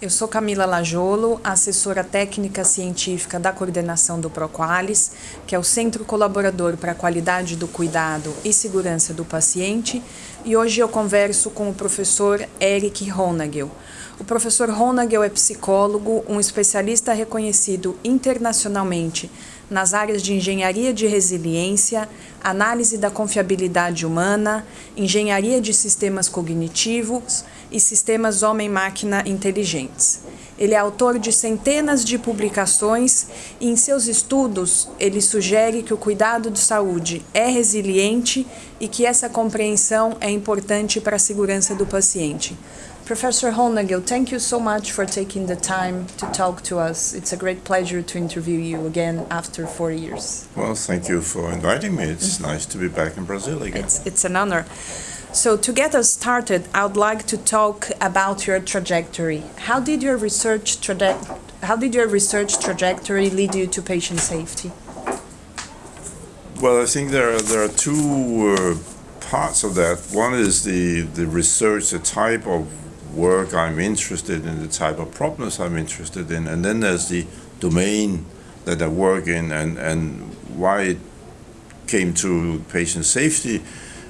Eu sou Camila Lajolo, assessora técnica científica da coordenação do Proqualis, que é o Centro Colaborador para a Qualidade do Cuidado e Segurança do Paciente, e hoje eu converso com o professor Eric Honagel. O professor Honagel é psicólogo, um especialista reconhecido internacionalmente nas áreas de engenharia de resiliência, análise da confiabilidade humana, engenharia de sistemas cognitivos e sistemas homem-máquina inteligentes. Ele é autor de centenas de publicações e em seus estudos ele sugere que o cuidado de saúde é resiliente e que essa compreensão é importante para a segurança do paciente. Professor Hollnagel, thank you so much for taking the time to talk to us. It's a great pleasure to interview you again after four years. Well, thank you for inviting me. It's nice to be back in Brazil again. It's, it's an honor. So to get us started, I would like to talk about your trajectory. How did your research how did your research trajectory lead you to patient safety? Well, I think there are, there are two uh, parts of that. One is the the research, the type of work I'm interested in, the type of problems I'm interested in, and then there's the domain that I work in, and, and why it came to patient safety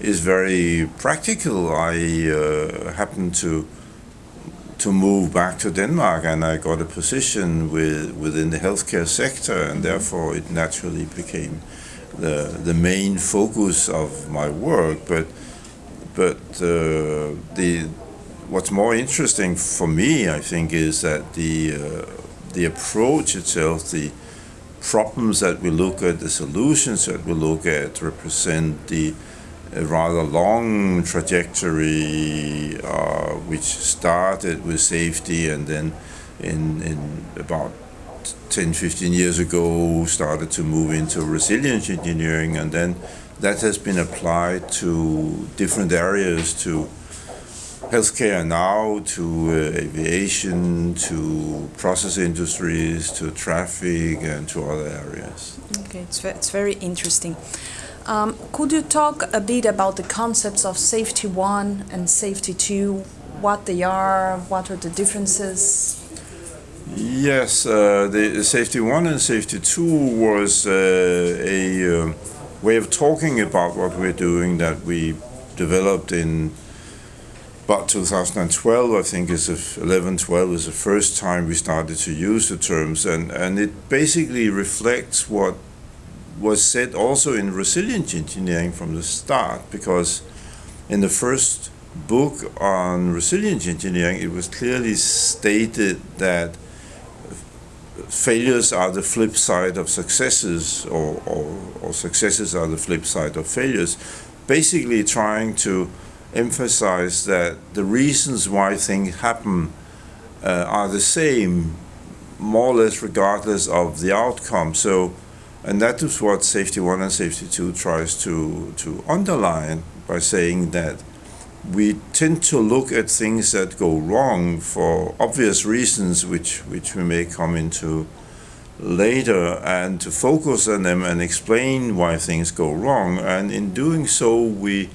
is very practical. I uh, happened to to move back to Denmark, and I got a position with within the healthcare sector, and therefore it naturally became the the main focus of my work. But but uh, the what's more interesting for me, I think, is that the uh, the approach itself, the problems that we look at, the solutions that we look at, represent the uh, rather long trajectory uh, which started with safety and then in, in about 10, 15 years ago started to move into resilience engineering. And then that has been applied to different areas to healthcare now to uh, aviation to process industries to traffic and to other areas. Okay, it's, it's very interesting. Um, could you talk a bit about the concepts of safety one and safety two, what they are, what are the differences? Yes, uh, the safety one and safety two was uh, a uh, way of talking about what we're doing that we developed in about 2012, I think, is a, 11, 12 is the first time we started to use the terms, and, and it basically reflects what was said also in resilient engineering from the start, because in the first book on resilient engineering, it was clearly stated that failures are the flip side of successes, or, or, or successes are the flip side of failures, basically trying to emphasize that the reasons why things happen uh, are the same, more or less regardless of the outcome. So, and that is what Safety 1 and Safety 2 tries to, to underline by saying that we tend to look at things that go wrong for obvious reasons, which, which we may come into later, and to focus on them and explain why things go wrong. And in doing so, we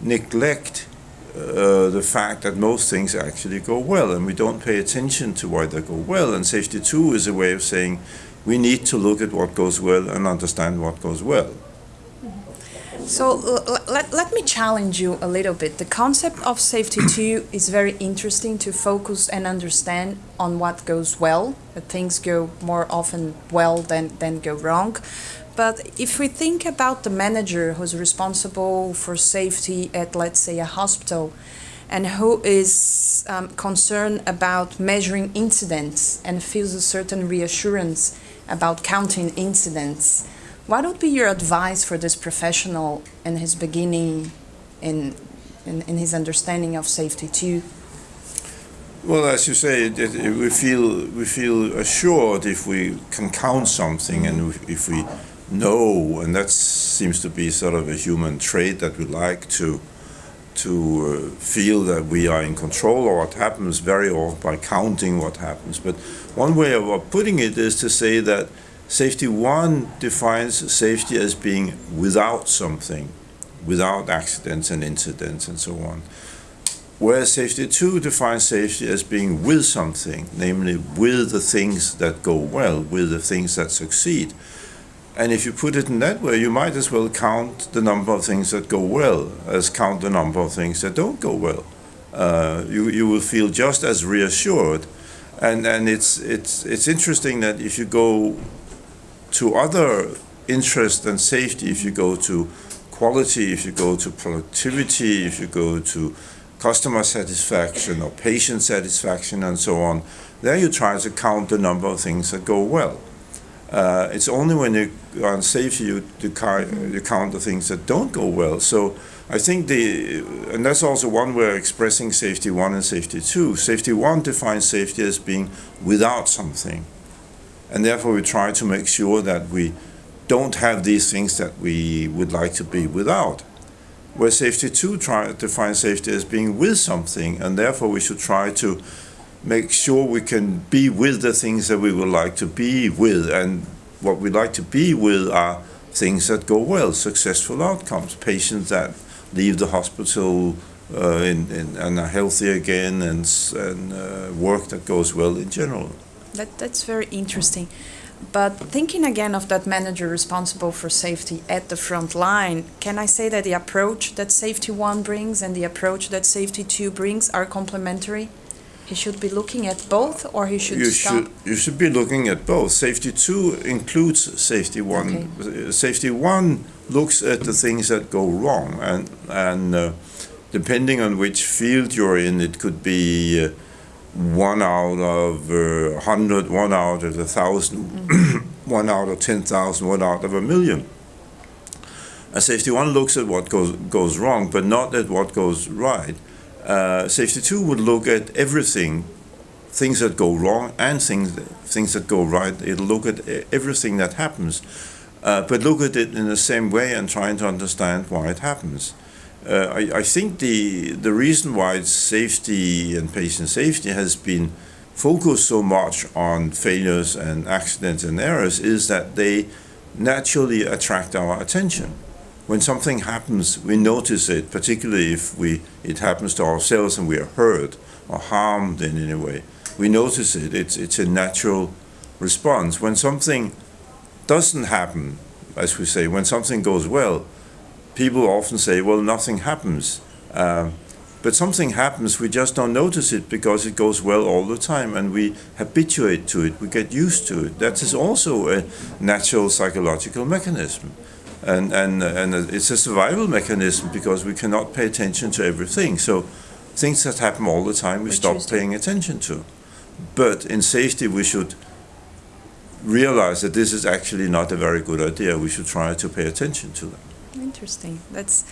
neglect uh, the fact that most things actually go well and we don't pay attention to why they go well. And safety two is a way of saying we need to look at what goes well and understand what goes well. So let, let me challenge you a little bit. The concept of safety two is very interesting to focus and understand on what goes well. That things go more often well than, than go wrong. But if we think about the manager who's responsible for safety at, let's say, a hospital, and who is um, concerned about measuring incidents and feels a certain reassurance about counting incidents, what would be your advice for this professional in his beginning in, in, in his understanding of safety too? Well, as you say, it, it, we feel we feel assured if we can count something, and if we know, and that seems to be sort of a human trait that we like to to uh, feel that we are in control of what happens very often by counting what happens. But one way of putting it is to say that safety one defines safety as being without something, without accidents and incidents and so on. Whereas safety 2 defines safety as being with something, namely with the things that go well, with the things that succeed. And if you put it in that way, you might as well count the number of things that go well as count the number of things that don't go well. Uh, you, you will feel just as reassured. And, and it's, it's, it's interesting that if you go to other interests and safety, if you go to quality, if you go to productivity, if you go to customer satisfaction or patient satisfaction and so on, there you try to count the number of things that go well. Uh, it's only when you are unsafe you, you, count the things that don't go well. So I think the, and that's also one way of expressing safety one and safety two. Safety one defines safety as being without something. And therefore we try to make sure that we don't have these things that we would like to be without. Where safety two try to define safety as being with something, and therefore we should try to make sure we can be with the things that we would like to be with. And what we like to be with are things that go well, successful outcomes, patients that leave the hospital uh, in, in, and are healthy again, and, and uh, work that goes well in general. That, that's very interesting. But thinking again of that manager responsible for safety at the front line, can I say that the approach that Safety 1 brings and the approach that Safety 2 brings are complementary? He should be looking at both, or he should you stop? should you should be looking at both. Safety two includes safety one. Okay. Safety one looks at the things that go wrong, and and uh, depending on which field you're in, it could be. Uh, one out of a uh, hundred, one out of a thousand, mm-hmm. one out of ten thousand, one out of a million. And safety one looks at what goes goes wrong, but not at what goes right. Uh, safety two would look at everything, things that go wrong and things things that go right. It'll look at everything that happens, uh, but look at it in the same way and trying to understand why it happens. Uh, I, I, think the the reason why safety and patient safety has been focused so much on failures and accidents and errors is that they naturally attract our attention. When something happens, we notice it, particularly if we it happens to ourselves and we are hurt or harmed in any way. We notice it. It's it's a natural response. When something doesn't happen, as we say, when something goes well, people often say, well, nothing happens. Uh, but something happens, we just don't notice it because it goes well all the time and we habituate to it, we get used to it. That is also a natural psychological mechanism. And, and, and it's a survival mechanism because we cannot pay attention to everything. So things that happen all the time, we stop paying attention to. But in safety, we should realize that this is actually not a very good idea. We should try to pay attention to them. Interesting. That's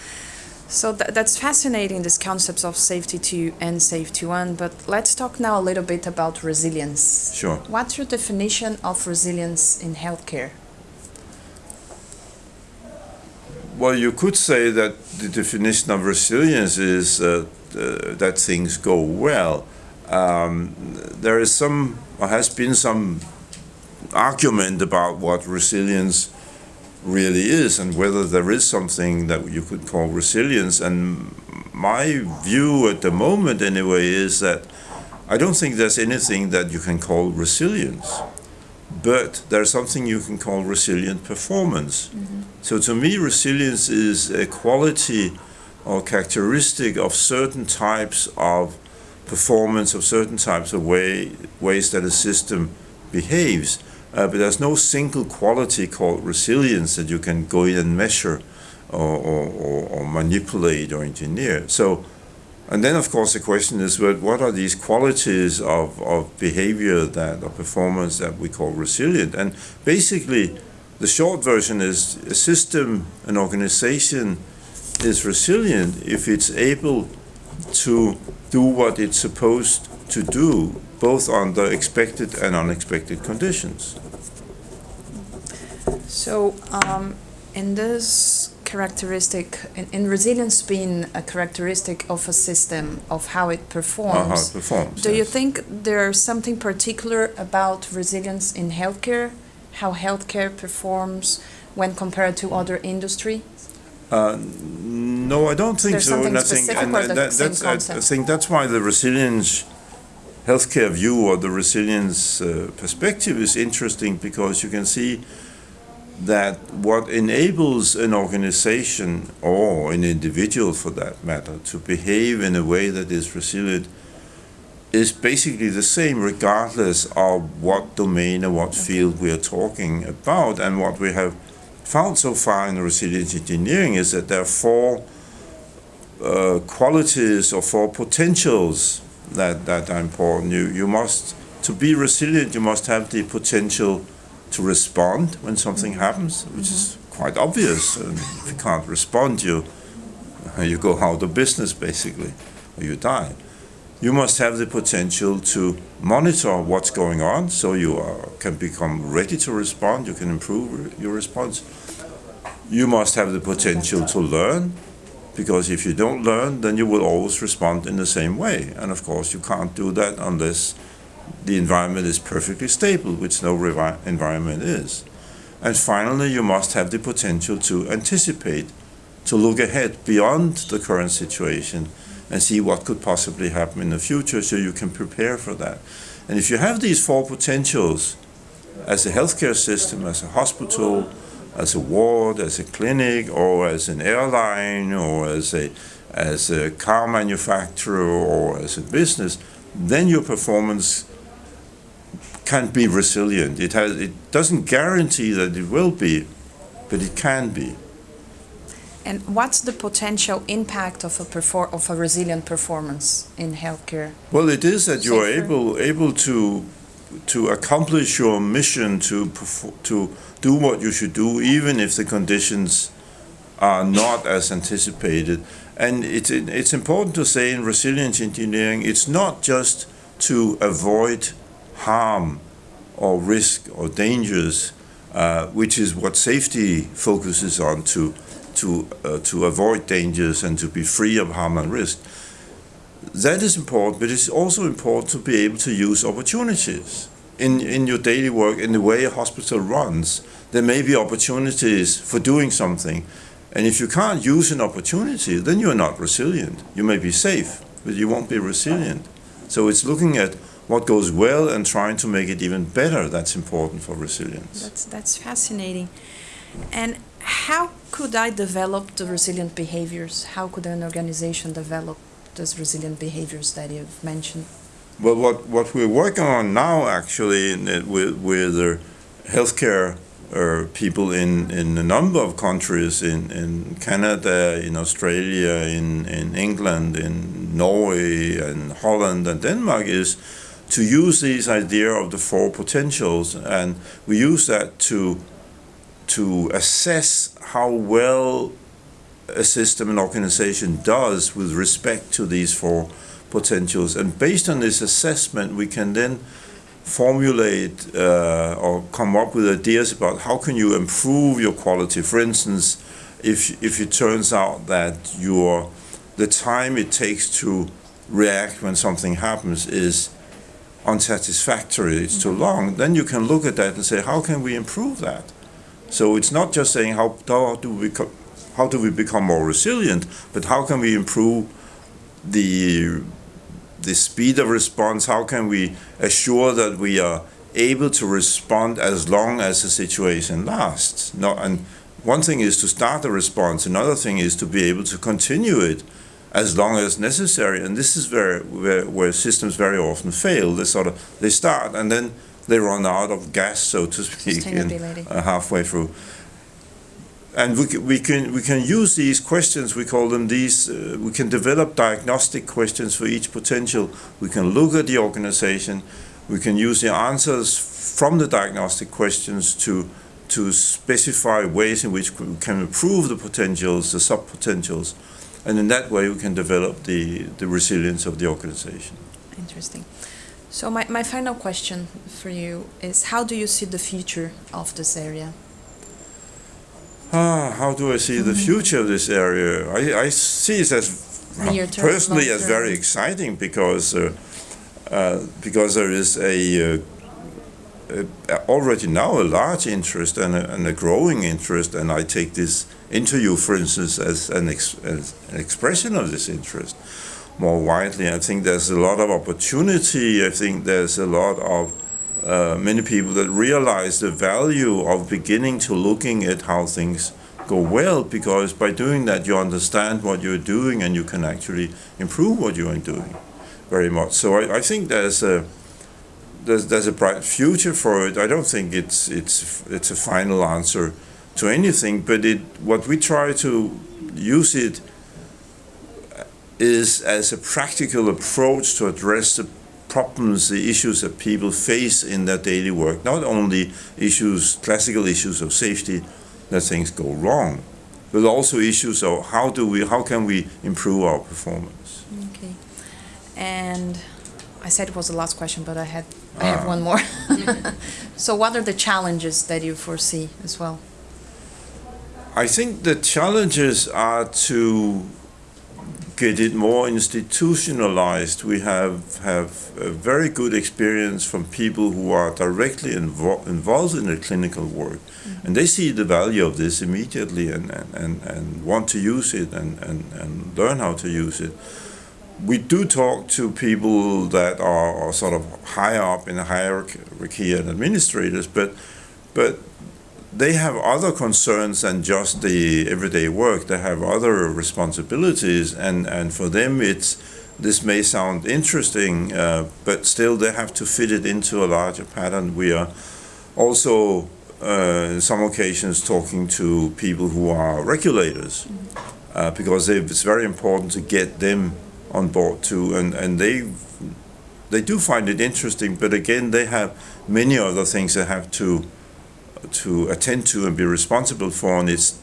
so th that's fascinating. This concepts of safety two and safety one. But let's talk now a little bit about resilience. Sure. What's your definition of resilience in healthcare? Well, you could say that the definition of resilience is uh, uh, that things go well. Um, there is some, or has been some argument about what resilience really is and whether there is something that you could call resilience. And my view at the moment, anyway, is that I don't think there's anything that you can call resilience, but there's something you can call resilient performance. Mm-hmm. So to me, resilience is a quality or characteristic of certain types of performance, of certain types of way, ways that a system behaves. Uh, but there's no single quality called resilience that you can go in and measure or, or, or, or manipulate or engineer. So, and then of course the question is, what are these qualities of, of behavior that or performance that we call resilient? And basically, the short version is a system, an organization is resilient if it's able to do what it's supposed to do, both under expected and unexpected conditions. So, um, in this characteristic, in, in, resilience being a characteristic of a system, of how it performs, how it performs do yes. you think there's something particular about resilience in healthcare? How healthcare performs when compared to other industry? Uh, No, I don't think There's so. something and I think, specific and or that- that's, I- I think that's why the resilience healthcare view or the resilience uh, perspective is interesting because you can see that what enables an organization or an individual for that matter to behave in a way that is resilient is basically the same regardless of what domain or what field we are talking about and what we have found so far in resilience engineering is that there are four uh, qualities or four potentials that, that are important. You, you must, to be resilient, you must have the potential to respond when something happens, which is quite obvious. And if you can't respond, you, you go out of business basically, or you die. You must have the potential to monitor what's going on so you are, can become ready to respond, you can improve your response. You must have the potential to learn because if you don't learn, then you will always respond in the same way. And of course, you can't do that unless the environment is perfectly stable, which no environment is. And finally, you must have the potential to anticipate, to look ahead beyond the current situation and see what could possibly happen in the future so you can prepare for that. And if you have these four potentials as a healthcare system, as a hospital, as a ward, as a clinic, or as an airline, or as a as a car manufacturer, or as a business, then your performance can be resilient. It has it doesn't guarantee that it will be, but it can be. And what's the potential impact of a perfor- of a resilient performance in healthcare? Well, it is that you are able able to to accomplish your mission to perfor- to do what you should do, even if the conditions are not as anticipated. And it's it's important to say in resilience engineering, it's not just to avoid harm or risk or dangers, uh, which is what safety focuses on to to uh, to avoid dangers and to be free of harm and risk. That is important, but it's also important to be able to use opportunities in in your daily work in the way a hospital runs. There may be opportunities for doing something, and if you can't use an opportunity, then you're not resilient. You may be safe, but you won't be resilient. So it's looking at what goes well and trying to make it even better. That's important for resilience. That's that's fascinating. And how could I develop the resilient behaviors? How could an organization develop those resilient behaviors that you've mentioned? Well, what, what we're working on now, actually, with, with the healthcare uh, people in, in a number of countries, in, in Canada, in Australia, in, in England, in Norway, and Holland, and Denmark, is to use this idea of the four potentials, and we use that to to assess how well a system and organization does with respect to these four potentials. And based on this assessment, we can then formulate uh, or come up with ideas about how can you improve your quality. For instance, if if it turns out that your the time it takes to react when something happens is unsatisfactory, it's too mm-hmm. long, then you can look at that and say, how can we improve that? So it's not just saying how, how do we how do we become more resilient, but how can we improve the the speed of response? How can we assure that we are able to respond as long as the situation lasts? No, and one thing is to start a response. Another thing is to be able to continue it as long as necessary. And this is where where, where systems very often fail. They sort of they start and then they run out of gas, so to speak, in, uh, halfway through. And we, we can we can use these questions. We call them these. Uh, we can develop diagnostic questions for each potential. We can look at the organization. We can use the answers from the diagnostic questions to to specify ways in which we can improve the potentials, the sub potentials, and in that way we can develop the the resilience of the organization. Interesting. So my, my final question for you is how do you see the future of this area? Ah, how do I see the future of this area? I, I see it as personally as very exciting because uh, uh, because there is a uh, already now a large interest and a, and a, growing interest, and I take this interview, for instance, as an, ex, as an expression of this interest more widely. I think there's a lot of opportunity. I think there's a lot of uh, many people that realize the value of beginning to looking at how things go well because by doing that you understand what you're doing and you can actually improve what you are doing very much. So I, I think there's a there's, there's a bright future for it. I don't think it's it's it's a final answer to anything, but it what we try to use it is as a practical approach to address the problems, the issues that people face in their daily work. Not only issues, classical issues of safety, that things go wrong, but also issues of how do we, how can we improve our performance. Okay, and I said it was the last question, but I had I have one more. so, what are the challenges that you foresee as well? I think the challenges are to get it more institutionalized. We have have a very good experience from people who are directly invo involved in the clinical work, mm -hmm. and they see the value of this immediately and, and, and want to use it and, and, and learn how to use it we do talk to people that are, sort of higher up in the hierarchy and administrators, but but they have other concerns than just the everyday work. They have other responsibilities, and and for them it's this may sound interesting, uh, but still they have to fit it into a larger pattern. We are also uh, in some occasions talking to people who are regulators, uh, because it's very important to get them on board too, and and they they do find it interesting. But again, they have many other things they have to to attend to and be responsible for, and it's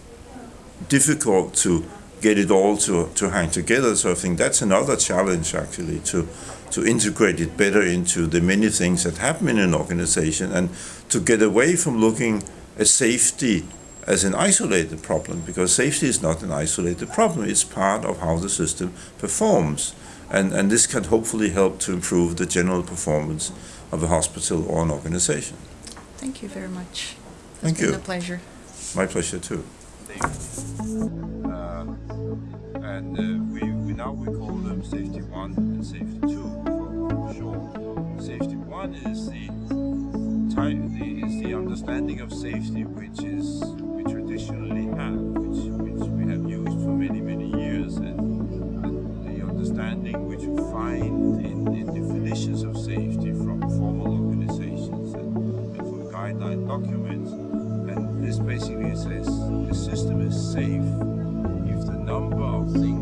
difficult to get it all to, to hang together. So I think that's another challenge actually to to integrate it better into the many things that happen in an organization and to get away from looking at safety as an isolated problem because safety is not an isolated problem. It's part of how the system performs. And, and this can hopefully help to improve the general performance of a hospital or an organization. Thank you very much. It's Thank been you. a pleasure. My pleasure too. Uh, and uh, we, we now we call them safety one and safety two for short. Safety one is the, the is the understanding of safety which is traditionally have, which, which we have used for many, many years, and, and the understanding which you find in, in, definitions of safety from formal organizations and, and from guideline documents. And this basically says the system is safe if the number of things